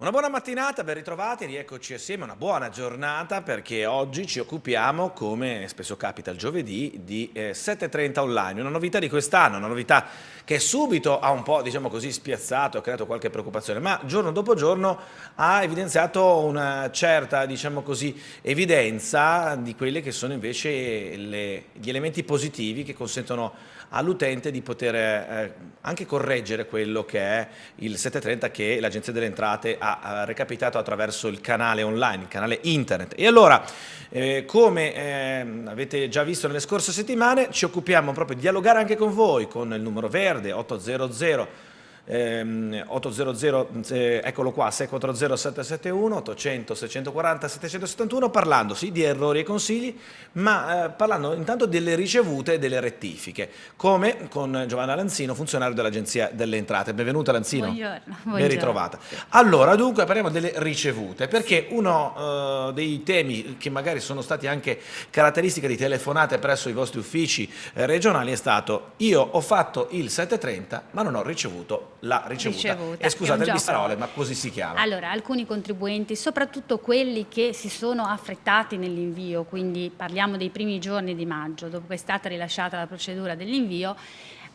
Una buona mattinata, ben ritrovati, rieccoci assieme, una buona giornata perché oggi ci occupiamo, come spesso capita il giovedì, di eh, 7.30 online, una novità di quest'anno, una novità che subito ha un po' diciamo così spiazzato, ha creato qualche preoccupazione, ma giorno dopo giorno ha evidenziato una certa diciamo così evidenza di quelli che sono invece le, gli elementi positivi che consentono all'utente di poter eh, anche correggere quello che è il 730 che l'Agenzia delle Entrate ha recapitato attraverso il canale online, il canale internet. E allora, eh, come eh, avete già visto nelle scorse settimane, ci occupiamo proprio di dialogare anche con voi, con il numero verde 800 ehm, 800, eh, eccolo qua, 640 771, 800 640 771, parlando sì di errori e consigli, ma eh, parlando intanto delle ricevute e delle rettifiche, come con Giovanna Lanzino, funzionario dell'Agenzia delle Entrate. Benvenuta Lanzino. Buongiorno. Ben ritrovata. Allora, dunque parliamo delle ricevute, perché uno uh, dei temi che magari sono stati anche caratteristiche di telefonate presso i vostri uffici eh, regionali è stato io ho fatto il 730 ma non ho ricevuto la ricevuta. ricevuta. E scusate le parole, ma così si chiama. Allora, alcuni contribuenti, soprattutto quelli che si sono affrettati nell'invio, quindi parliamo dei primi giorni di maggio, dopo che è stata rilasciata la procedura dell'invio,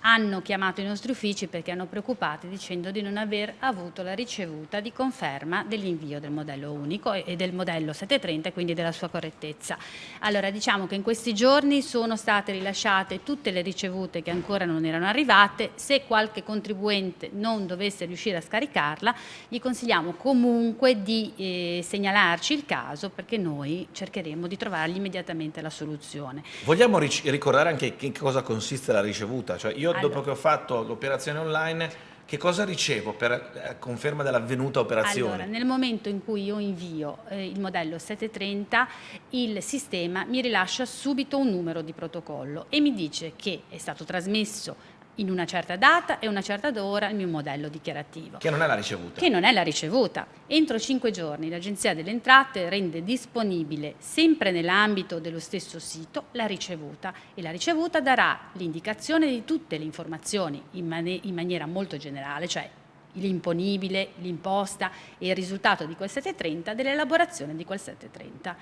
hanno chiamato i nostri uffici perché hanno preoccupati dicendo di non aver avuto la ricevuta di conferma dell'invio del modello unico e del modello 730 e quindi della sua correttezza. Allora diciamo che in questi giorni sono state rilasciate tutte le ricevute che ancora non erano arrivate, se qualche contribuente non dovesse riuscire a scaricarla gli consigliamo comunque di eh, segnalarci il caso perché noi cercheremo di trovargli immediatamente la soluzione. Vogliamo ricordare anche in cosa consiste la ricevuta? Cioè io allora. dopo che ho fatto l'operazione online, che cosa ricevo per eh, conferma dell'avvenuta operazione? Allora, nel momento in cui io invio eh, il modello 730, il sistema mi rilascia subito un numero di protocollo e mi dice che è stato trasmesso in una certa data e una certa ora il mio modello dichiarativo. Che non è la ricevuta. Che non è la ricevuta. Entro cinque giorni l'Agenzia delle Entrate rende disponibile, sempre nell'ambito dello stesso sito, la ricevuta e la ricevuta darà l'indicazione di tutte le informazioni in, man in maniera molto generale, cioè l'imponibile, l'imposta e il risultato di quel 730 dell'elaborazione di quel 730.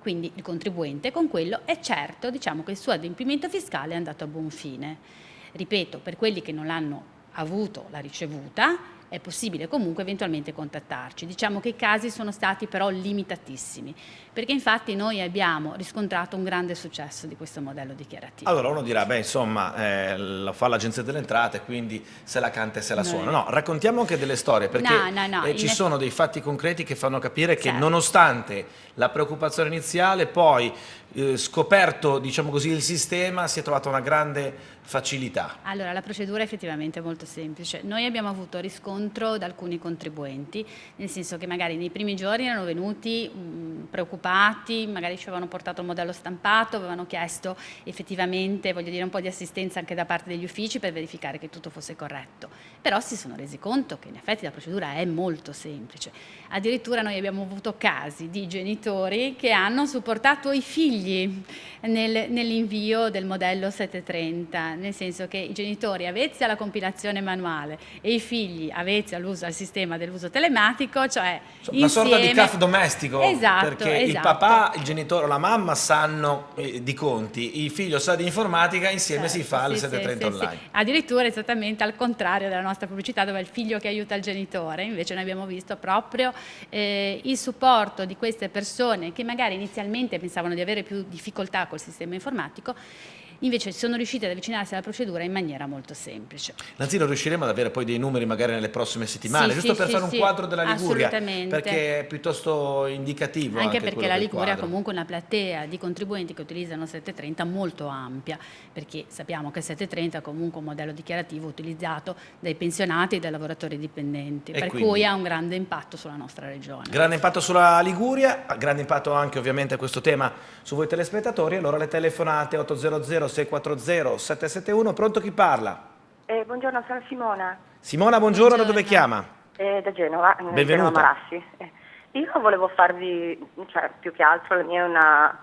Quindi il contribuente con quello è certo diciamo, che il suo adempimento fiscale è andato a buon fine. Ripeto, per quelli che non l'hanno avuto la ricevuta, è possibile comunque eventualmente contattarci. Diciamo che i casi sono stati però limitatissimi, perché infatti noi abbiamo riscontrato un grande successo di questo modello dichiarativo. Allora uno dirà, beh insomma, eh, lo fa l'Agenzia delle Entrate, quindi se la canta e se la suona. No, raccontiamo anche delle storie, perché no, no, no, eh, ci sono dei fatti concreti che fanno capire che certo. nonostante la preoccupazione iniziale, poi eh, scoperto diciamo così, il sistema si è trovata una grande facilità. Allora la procedura è effettivamente molto semplice. Noi abbiamo avuto riscontro da alcuni contribuenti, nel senso che magari nei primi giorni erano venuti mh, preoccupati, magari ci avevano portato il modello stampato, avevano chiesto effettivamente voglio dire, un po' di assistenza anche da parte degli uffici per verificare che tutto fosse corretto. Però si sono resi conto che in effetti la procedura è molto semplice. Addirittura noi abbiamo avuto casi di genitori che hanno supportato i figli nel, nell'invio del modello 730, nel senso che i genitori avvezzi alla compilazione manuale e i figli avvezzi all'uso al sistema dell'uso telematico, cioè una insieme... sorta di CAF domestico, esatto, perché esatto. il papà, il genitore o la mamma sanno eh, di conti, il figlio sa di informatica, insieme certo, si fa sì, il 730 sì, online. Sì, Addirittura esattamente al contrario della nostra pubblicità dove è il figlio che aiuta il genitore, invece noi abbiamo visto proprio eh, il supporto di queste persone che magari inizialmente pensavano di avere più difficoltà col sistema informatico invece sono riusciti ad avvicinarsi alla procedura in maniera molto semplice. Lanzino, riusciremo ad avere poi dei numeri magari nelle prossime settimane, sì, giusto sì, per sì, fare un quadro della Liguria, perché è piuttosto indicativo. Anche, anche perché la Liguria ha comunque una platea di contribuenti che utilizzano 730 molto ampia, perché sappiamo che 730 è comunque un modello dichiarativo utilizzato dai pensionati e dai lavoratori dipendenti, e per quindi, cui ha un grande impatto sulla nostra regione. Grande impatto sulla Liguria, grande impatto anche ovviamente questo tema su voi telespettatori, allora le telefonate 800 640 771, pronto chi parla? Eh, buongiorno, sono Simona. Simona, buongiorno, buongiorno. da dove chiama? Eh, da Genova, Benvenuta. Genova Marassi. Eh, io volevo farvi, cioè più che altro la mia è una,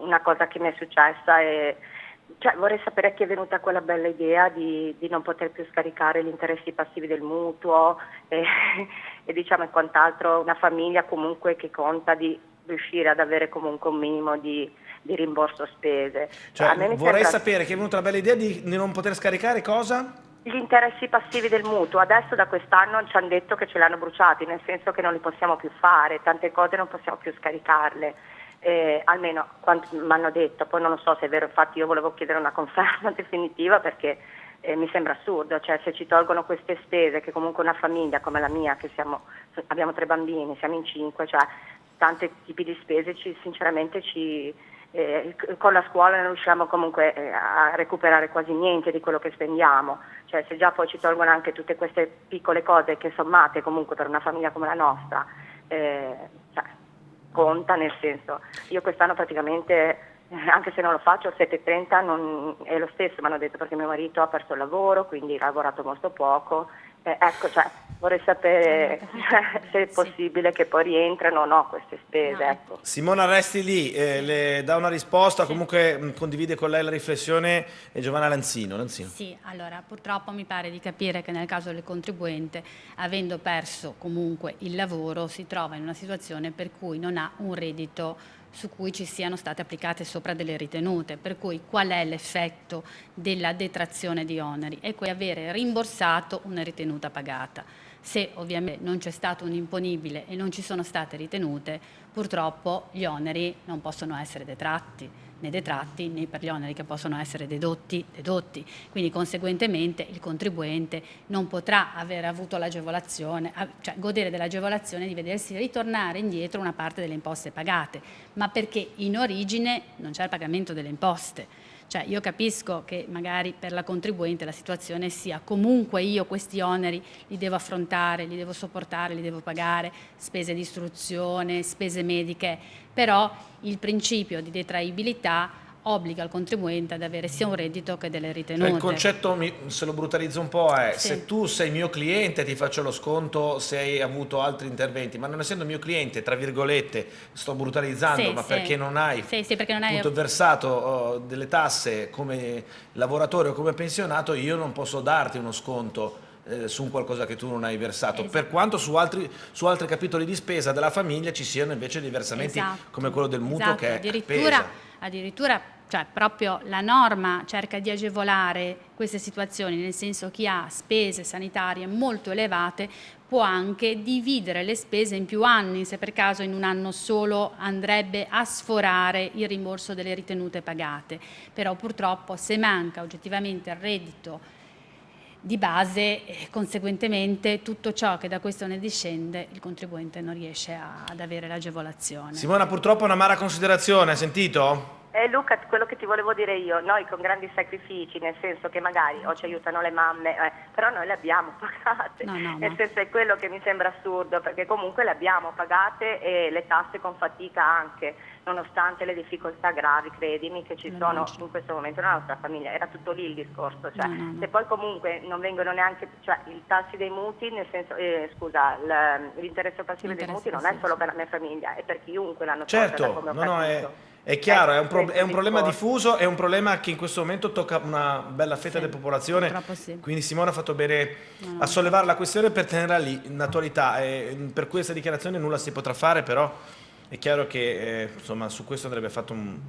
una cosa che mi è successa e cioè, vorrei sapere a chi è venuta quella bella idea di, di non poter più scaricare gli interessi passivi del mutuo e, e diciamo e quant'altro, una famiglia comunque che conta di riuscire ad avere comunque un minimo di, di rimborso spese. Cioè, vorrei sembra... sapere che è venuta la bella idea di, non poter scaricare cosa? Gli interessi passivi del mutuo, adesso da quest'anno ci hanno detto che ce l'hanno bruciati, nel senso che non li possiamo più fare, tante cose non possiamo più scaricarle eh, almeno quanto mi hanno detto, poi non lo so se è vero, infatti io volevo chiedere una conferma definitiva perché eh, mi sembra assurdo, cioè se ci tolgono queste spese che comunque una famiglia come la mia, che siamo, abbiamo tre bambini, siamo in cinque, cioè tanti tipi di spese ci, sinceramente ci, eh, con la scuola non riusciamo comunque eh, a recuperare quasi niente di quello che spendiamo, cioè se già poi ci tolgono anche tutte queste piccole cose che sommate comunque per una famiglia come la nostra, eh, cioè, conta, nel senso, io quest'anno praticamente, eh, anche se non lo faccio, 7.30 non, è lo stesso, mi hanno detto perché mio marito ha perso il lavoro, quindi ha lavorato molto poco, eh, ecco, cioè, vorrei sapere se è possibile sì. che poi rientrano o no queste spese. No. Ecco. Simona resti lì, eh, le dà una risposta, sì. comunque mh, condivide con lei la riflessione e Giovanna Lanzino. Lanzino. Sì, allora purtroppo mi pare di capire che nel caso del contribuente, avendo perso comunque il lavoro, si trova in una situazione per cui non ha un reddito su cui ci siano state applicate sopra delle ritenute, per cui qual è l'effetto della detrazione di oneri? Quello di avere rimborsato una ritenuta pagata. Se ovviamente non c'è stato un imponibile e non ci sono state ritenute, purtroppo gli oneri non possono essere detratti né detratti né per gli oneri che possono essere dedotti, dedotti. Quindi conseguentemente il contribuente non potrà aver avuto l'agevolazione, cioè godere dell'agevolazione di vedersi ritornare indietro una parte delle imposte pagate, ma perché in origine non c'è il pagamento delle imposte. Cioè io capisco che magari per la contribuente la situazione sia comunque io questi oneri li devo affrontare, li devo sopportare, li devo pagare, spese di istruzione, spese mediche, però il principio di detraibilità obbliga il contribuente ad avere sia un reddito che delle ritenute. Cioè il concetto, se lo brutalizzo un po', è sì. se tu sei mio cliente ti faccio lo sconto se hai avuto altri interventi, ma non essendo mio cliente, tra virgolette, sto brutalizzando, sì, ma sì. perché non hai, perché non hai... versato oh, delle tasse come lavoratore o come pensionato, io non posso darti uno sconto eh, su qualcosa che tu non hai versato, esatto. per quanto su altri, su altri, capitoli di spesa della famiglia ci siano invece dei versamenti esatto. come quello del mutuo esatto. che addirittura, addirittura cioè proprio la norma cerca di agevolare queste situazioni, nel senso chi ha spese sanitarie molto elevate può anche dividere le spese in più anni, se per caso in un anno solo andrebbe a sforare il rimborso delle ritenute pagate, però purtroppo se manca oggettivamente il reddito di base, eh, conseguentemente tutto ciò che da questo ne discende il contribuente non riesce a, ad avere l'agevolazione. Simona purtroppo una mara considerazione, hai sentito? Eh, Luca, quello che ti volevo dire io, noi con grandi sacrifici, nel senso che magari o ci aiutano le mamme, eh, però noi le abbiamo pagate, no, no, nel no. senso è quello che mi sembra assurdo, perché comunque le abbiamo pagate e le tasse con fatica anche, nonostante le difficoltà gravi, credimi, che ci sono in questo momento nella nostra famiglia, era tutto lì il discorso, cioè, se poi comunque non vengono neanche, cioè i tassi dei mutui, nel senso, eh, scusa, l'interesse passivo dei mutui non è solo per la mia famiglia, è per chiunque l'hanno certo, come ho no, no, è è chiaro, è un, pro è un, problema diffuso, è un problema che in questo momento tocca una bella fetta sì, della popolazione, sì. quindi Simone ha fatto bene no. a sollevare la questione per tenerla lì in attualità. E per questa dichiarazione nulla si potrà fare, però è chiaro che eh, insomma, su questo andrebbe fatto un,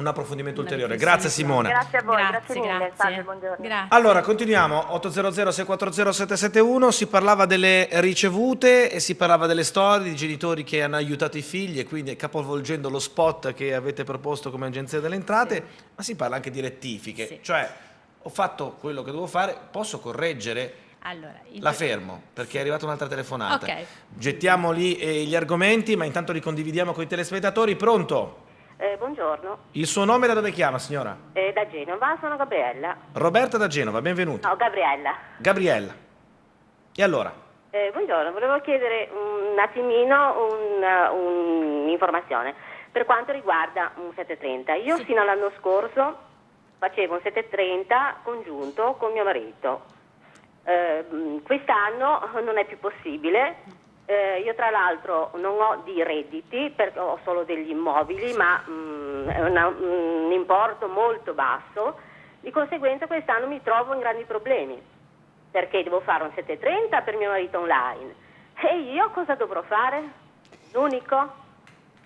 un approfondimento ulteriore. Grazie Simone. Grazie a voi, grazie, grazie mille. Grazie. Salve, buongiorno. Grazie. Allora, continuiamo. 800 640 771 si parlava delle ricevute e si parlava delle storie di genitori che hanno aiutato i figli e quindi capovolgendo lo spot che avete proposto come agenzia delle entrate, sì. ma si parla anche di rettifiche. Sì. Cioè, ho fatto quello che devo fare, posso correggere? Allora, la fermo perché è arrivata un'altra telefonata. Okay. Gettiamo lì eh, gli argomenti, ma intanto li condividiamo con i telespettatori. Pronto? Eh, buongiorno. Il suo nome da dove chiama, signora? Eh, da Genova, sono Gabriella. Roberta da Genova, benvenuta. No, Gabriella. Gabriella. E allora? Eh, buongiorno, volevo chiedere un attimino un'informazione un per quanto riguarda un 730. Io sì. fino all'anno scorso facevo un 730 congiunto con mio marito. Eh, quest'anno non è più possibile Eh, io tra l'altro non ho di redditi perché ho solo degli immobili, ma mm, è una, un importo molto basso, di conseguenza quest'anno mi trovo in grandi problemi perché devo fare un 730 per mio marito online. E io cosa dovrò fare? L'unico?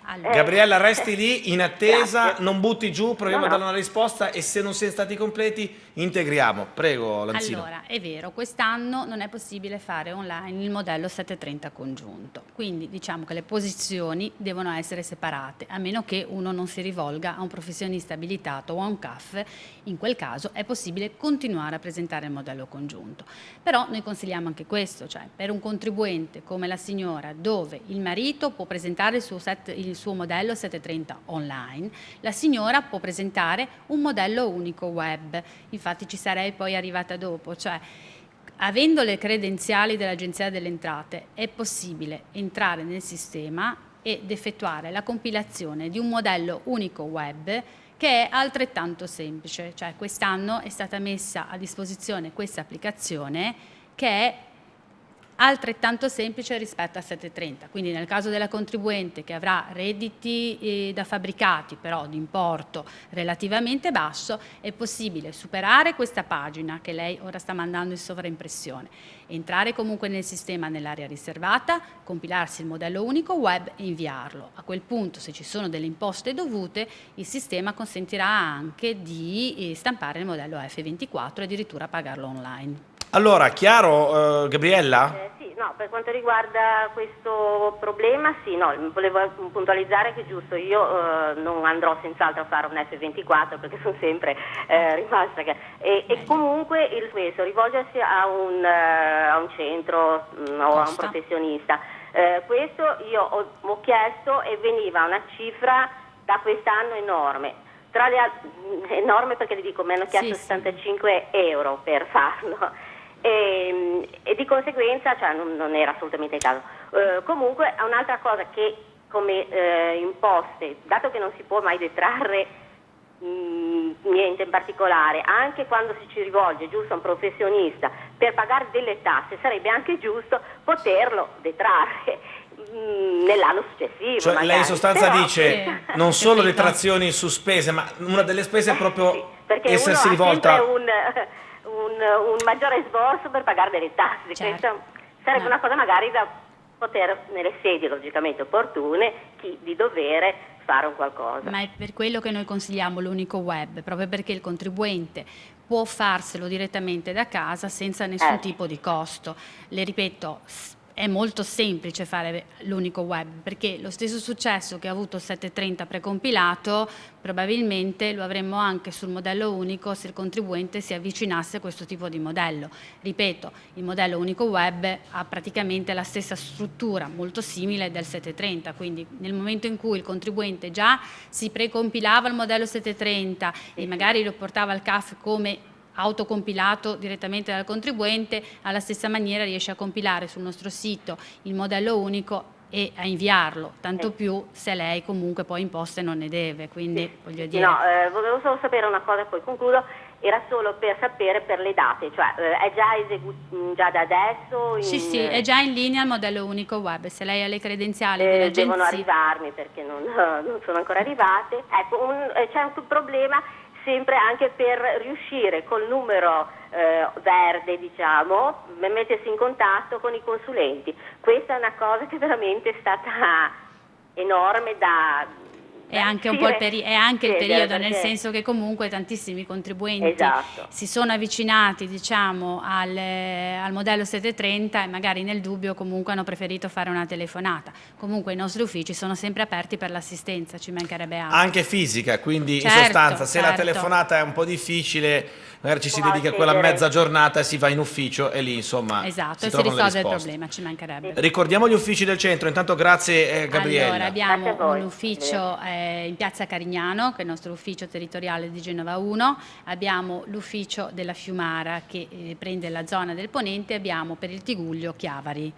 Allora. Gabriella, resti lì in attesa, Grazie. non butti giù, proviamo No, a no. dare una risposta e se non siete stati completi integriamo. Prego, Lanzino. Allora, è vero, quest'anno non è possibile fare online il modello 730 congiunto, quindi diciamo che le posizioni devono essere separate, a meno che uno non si rivolga a un professionista abilitato o a un CAF, in quel caso è possibile continuare a presentare il modello congiunto. Però noi consigliamo anche questo, cioè per un contribuente come la signora, dove il marito può presentare il suo, set- il suo modello 730 online, la signora può presentare un modello unico web. Infatti ci sarei poi arrivata dopo, cioè avendo le credenziali dell'Agenzia delle Entrate è possibile entrare nel sistema ed effettuare la compilazione di un modello unico web che è altrettanto semplice, cioè quest'anno è stata messa a disposizione questa applicazione che è altrettanto semplice rispetto a 730, quindi nel caso della contribuente che avrà redditi eh, da fabbricati però di importo relativamente basso, è possibile superare questa pagina che lei ora sta mandando in sovraimpressione, entrare comunque nel sistema nell'area riservata, compilarsi il modello unico web e inviarlo. A quel punto se ci sono delle imposte dovute il sistema consentirà anche di eh, stampare il modello F24 e addirittura pagarlo online. Allora, chiaro, eh, Gabriella? Eh, sì, no, per quanto riguarda questo problema, sì, no, volevo puntualizzare che giusto, io eh, non andrò senz'altro a fare un F24 perché sono sempre eh, rimasta che... E, e comunque il questo, rivolgersi a un, eh, a un centro mh, o a un professionista. Eh, questo io ho, ho chiesto e veniva una cifra da quest'anno enorme. Tra le al- mh, enorme perché le dico, mi hanno chiesto Sì, sì. 75 euro per farlo. E, e di conseguenza cioè, non, non era assolutamente il caso. Eh, comunque un'altra cosa che come eh, imposte, dato che non si può mai detrarre mh, niente in particolare, anche quando si ci rivolge giusto a un professionista per pagare delle tasse, sarebbe anche giusto poterlo detrarre mh, nell'anno successivo. Cioè, magari. lei in sostanza Però- dice Sì. non solo detrazioni su spese, ma una delle spese è Eh, proprio sì, perché essersi rivolta... un, un, un maggiore sborso per pagare delle tasse. Certo. Questa sarebbe No. una cosa magari da poter, nelle sedi logicamente opportune, chi di dovere fare un qualcosa. Ma è per quello che noi consigliamo l'unico web, proprio perché il contribuente può farselo direttamente da casa senza nessun Eh. tipo di costo. Le ripeto, è molto semplice fare l'unico web, perché lo stesso successo che ha avuto il 730 precompilato, probabilmente lo avremmo anche sul modello unico se il contribuente si avvicinasse a questo tipo di modello. Ripeto, il modello unico web ha praticamente la stessa struttura, molto simile del 730, quindi nel momento in cui il contribuente già si precompilava il modello 730 e magari lo portava al CAF come autocompilato direttamente dal contribuente, alla stessa maniera riesce a compilare sul nostro sito il modello unico e a inviarlo, tanto più se lei comunque poi imposte non ne deve, quindi voglio dire... No, eh, volevo solo sapere una cosa e poi concludo, era solo per sapere per le date, cioè eh, è già eseguito già da adesso? Sì, in- sì, è già in linea il modello unico web, se lei ha le credenziali Eh, dell'agenzia... devono arrivarmi perché non, non sono ancora arrivate. Ecco, eh, c'è un problema sempre anche per riuscire col numero eh, verde, diciamo, mettersi in contatto con i consulenti. Questa è una cosa che veramente è stata enorme da... È anche un po' il, peri- è anche il periodo, nel senso che comunque tantissimi contribuenti Esatto. si sono avvicinati diciamo, al, al modello 730 e magari nel dubbio comunque hanno preferito fare una telefonata. Comunque i nostri uffici sono sempre aperti per l'assistenza, ci mancherebbe altro. Anche fisica, quindi in Certo, sostanza se la certo. telefonata è un po' difficile, magari ci si Può dedica quella accedere. mezza giornata e si va in ufficio e lì insomma esatto, si e si trovano le risolve il risposte. problema, ci mancherebbe. Ricordiamo gli uffici del centro, intanto grazie eh, Gabriella. Allora, abbiamo un ufficio eh, in piazza Carignano, che è il nostro ufficio territoriale di Genova 1, abbiamo l'ufficio della Fiumara che eh, prende la zona del Ponente, abbiamo per il Tigullio Chiavari.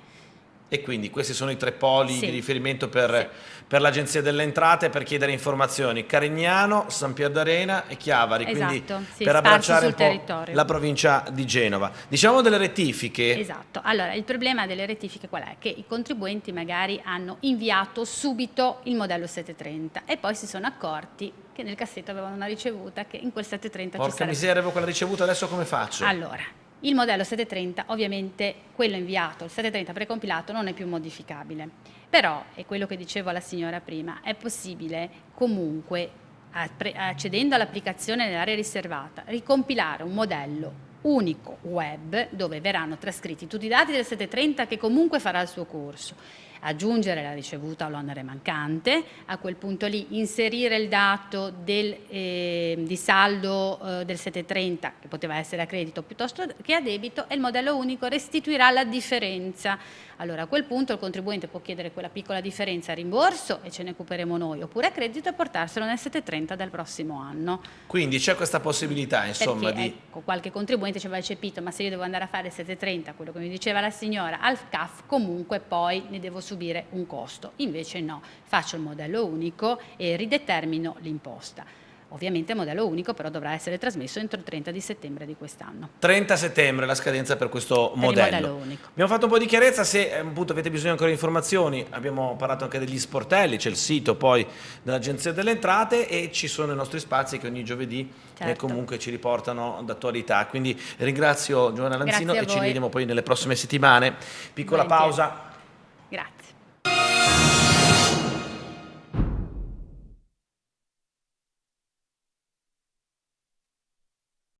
E quindi questi sono i tre poli Sì. di riferimento per, Sì. per l'Agenzia delle Entrate per chiedere informazioni. Carignano, San Pier d'Arena e Chiavari, quindi Esatto, sì, per abbracciare un po' territorio. la provincia di Genova. Diciamo delle rettifiche. Esatto, allora il problema delle rettifiche qual è? Che i contribuenti magari hanno inviato subito il modello 730 e poi si sono accorti che nel cassetto avevano una ricevuta che in quel 730 ci Porca sarebbe. miseria, avevo quella ricevuta, adesso come faccio? Allora, il modello 730 ovviamente quello inviato, il 730 precompilato non è più modificabile, però è quello che dicevo alla signora prima, è possibile comunque accedendo all'applicazione nell'area riservata ricompilare un modello unico web dove verranno trascritti tutti i dati del 730 che comunque farà il suo corso aggiungere la ricevuta o l'onere mancante, a quel punto lì inserire il dato del, eh, di saldo eh, del 730 che poteva essere a credito piuttosto che a debito e il modello unico restituirà la differenza. Allora a quel punto il contribuente può chiedere quella piccola differenza a rimborso e ce ne occuperemo noi, oppure a credito e portarselo nel 730 del prossimo anno. Quindi c'è questa possibilità, insomma, Perché di... ecco, qualche contribuente ci aveva eccepito, ma se io devo andare a fare il 730, quello che mi diceva la signora, al CAF comunque poi ne devo subire un costo. Invece no, faccio il modello unico e ridetermino l'imposta. Ovviamente il modello unico però dovrà essere trasmesso entro il 30 di settembre di quest'anno. 30 settembre la scadenza per questo il modello. modello unico. Abbiamo fatto un po' di chiarezza, se eh, appunto avete bisogno ancora di informazioni, abbiamo parlato anche degli sportelli, c'è il sito poi dell'Agenzia delle Entrate e ci sono i nostri spazi che ogni giovedì eh, Certo. comunque ci riportano d'attualità. Quindi ringrazio Giovanna Lanzino e ci vediamo poi nelle prossime settimane. Piccola Volentieri. pausa.